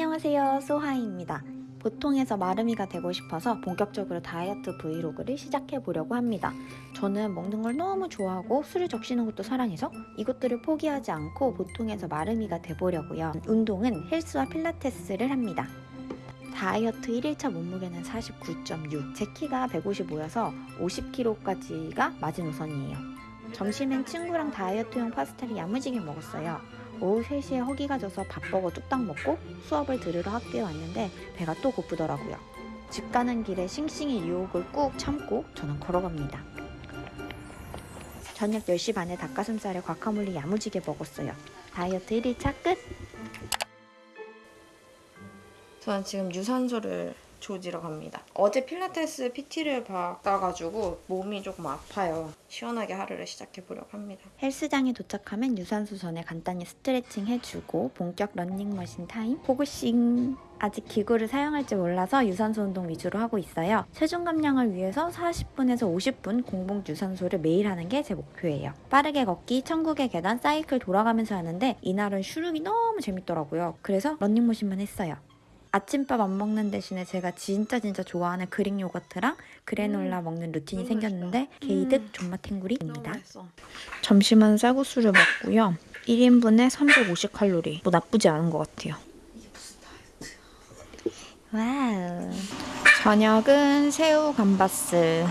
안녕하세요. 소하이입니다. 보통에서 마름이가 되고 싶어서 본격적으로 다이어트 브이로그를 시작해 보려고 합니다. 저는 먹는 걸 너무 좋아하고 술을 적시는 것도 사랑해서 이것들을 포기하지 않고 보통에서 마름이가 돼보려고요. 운동은 헬스와 필라테스를 합니다. 다이어트 1일차 몸무게는 49.6 제 키가 155여서 50kg까지가 마지노선이에요. 점심엔 친구랑 다이어트용 파스타를 야무지게 먹었어요 오후 3시에 허기가 져서 밥버거 뚝딱 먹고 수업을 들으러 학교에 왔는데 배가 또 고프더라고요. 집 가는 길에 씽씽이 유혹을 꾹 참고 저는 걸어갑니다. 저녁 10시 반에 닭가슴살에 과카몰리 야무지게 먹었어요. 다이어트 1일차 끝! 저는 지금 유산소를 조지러 갑니다. 어제 필라테스 PT를 받아가지고 몸이 조금 아파요. 시원하게 하루를 시작해 보려고 합니다. 헬스장에 도착하면 유산소 전에 간단히 스트레칭 해주고 본격 런닝머신 타임 포그싱 아직 기구를 사용할지 몰라서 유산소 운동 위주로 하고 있어요. 체중 감량을 위해서 40분에서 50분 공복 유산소를 매일 하는 게 제 목표예요. 빠르게 걷기, 천국의 계단, 사이클 돌아가면서 하는데 이날은 슈룹이 너무 재밌더라고요. 그래서 런닝머신만 했어요. 아침밥 안 먹는 대신에 제가 진짜 진짜 좋아하는 그릭 요거트랑 그래놀라 먹는 루틴이 생겼는데 게이득 존맛 탱구리입니다. 맛있어. 점심은 쌀국수를 먹고요. 1인분에 350칼로리. 뭐 나쁘지 않은 것 같아요. 와우. 저녁은 새우 감바스.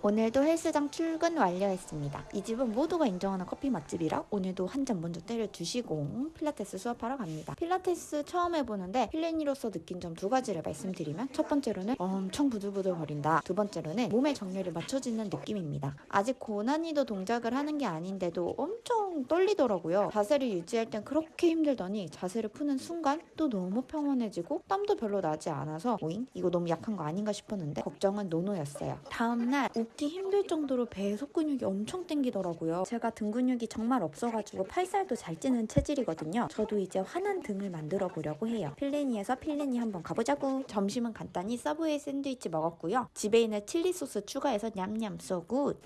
오늘도 헬스장 출근 완료했습니다. 이 집은 모두가 인정하는 커피 맛집이라 오늘도 한 잔 먼저 때려주시고 필라테스 수업하러 갑니다. 필라테스 처음 해보는데 필레니로서 느낀 점 두 가지를 말씀드리면 첫 번째로는 엄청 부들부들 거린다. 두 번째로는 몸의 정렬이 맞춰지는 느낌입니다. 아직 고난이도 동작을 하는 게 아닌데도 엄청 떨리더라고요. 자세를 유지할 땐 그렇게 힘들더니 자세를 푸는 순간 또 너무 평온해지고 땀도 별로 나지 않아서 오잉? 이거 너무 약한 거 아닌가 싶었는데 걱정은 노노였어요. 다음날 웃기 힘들 정도로 배에 속근육이 엄청 땡기더라고요. 제가 등 근육이 정말 없어가지고 팔살도 잘 찌는 체질이거든요. 저도 이제 환한 등을 만들어 보려고 해요. 필레니에서 필레니 한번 가보자고. 점심은 간단히 서브웨이 샌드위치 먹었고요. 집에 있는 칠리 소스 추가해서 냠냠 so good.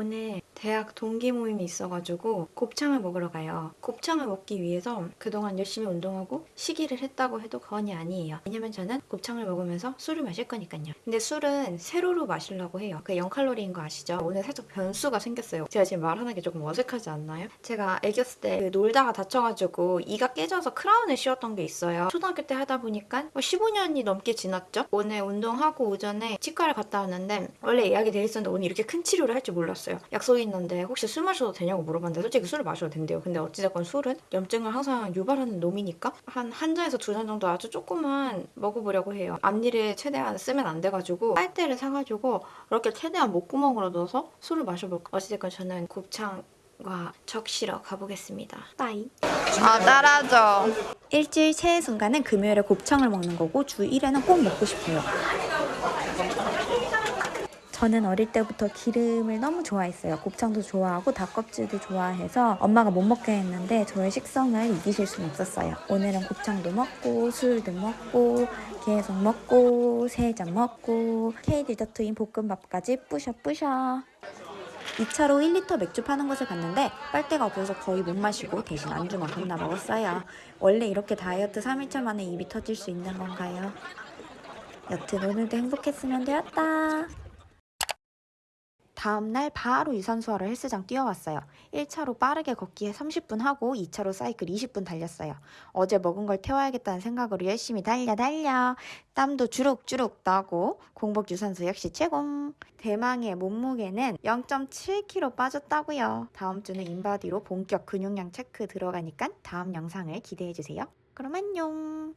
오늘 대학 동기 모임이 있어가지고 곱창을 먹으러 가요. 곱창을 먹기 위해서 그동안 열심히 운동하고 식이를 했다고 해도 과언이 아니에요. 왜냐면 저는 곱창을 먹으면서 술을 마실 거니까요. 근데 술은 새로로 마시려고 해요. 그 0칼로리인 거 아시죠? 오늘 살짝 변수가 생겼어요. 제가 지금 말하는 게 조금 어색하지 않나요? 제가 애기였을 때 그 놀다가 다쳐가지고 이가 깨져서 크라운을 씌웠던 게 있어요. 초등학교 때 하다 보니까 15년이 넘게 지났죠? 오늘 운동하고 오전에 치과를 갔다 왔는데 원래 예약이 돼 있었는데 오늘 이렇게 큰 치료를 할 줄 몰랐어요. 약속이 있는데 혹시 술 마셔도 되냐고 물어봤는데 솔직히 술을 마셔도 된대요. 근데 어찌됐건 술은 염증을 항상 유발하는 놈이니까 한 한 잔에서 두 잔 정도 아주 조금만 먹어보려고 해요. 앞니를 최대한 쓰면 안 돼가지고 빨대를 사가지고 이렇게 최대한 목구멍으로 넣어서 술을 마셔볼까. 어찌됐건 저는 곱창 과 적시러 가보겠습니다. 빠이. 아 따라줘. 일주일 최애 순간은 금요일에 곱창을 먹는 거고 주 1회는 꼭 먹고 싶어요. 저는 어릴 때부터 기름을 너무 좋아했어요. 곱창도 좋아하고 닭껍질도 좋아해서 엄마가 못 먹게 했는데 저의 식성을 이기실 수는 없었어요. 오늘은 곱창도 먹고 술도 먹고 계속 먹고 세잔 먹고 K디저트인 볶음밥까지 뿌셔 뿌셔. 2차로 1리터 맥주 파는 곳을 갔는데 빨대가 없어서 거의 못 마시고 대신 안주만 겁나 먹었어요. 원래 이렇게 다이어트 3일차 만에 입이 터질 수 있는 건가요? 여튼 오늘도 행복했으면 되었다. 다음날 바로 유산소하러 헬스장 뛰어왔어요. 1차로 빠르게 걷기에 30분 하고 2차로 사이클 20분 달렸어요. 어제 먹은 걸 태워야겠다는 생각으로 열심히 달려 달려 땀도 주룩주룩 나고 공복 유산소 역시 최공. 대망의 몸무게는 0.7kg 빠졌다고요. 다음 주는 인바디로 본격 근육량 체크 들어가니까 다음 영상을 기대해 주세요. 그럼 안녕.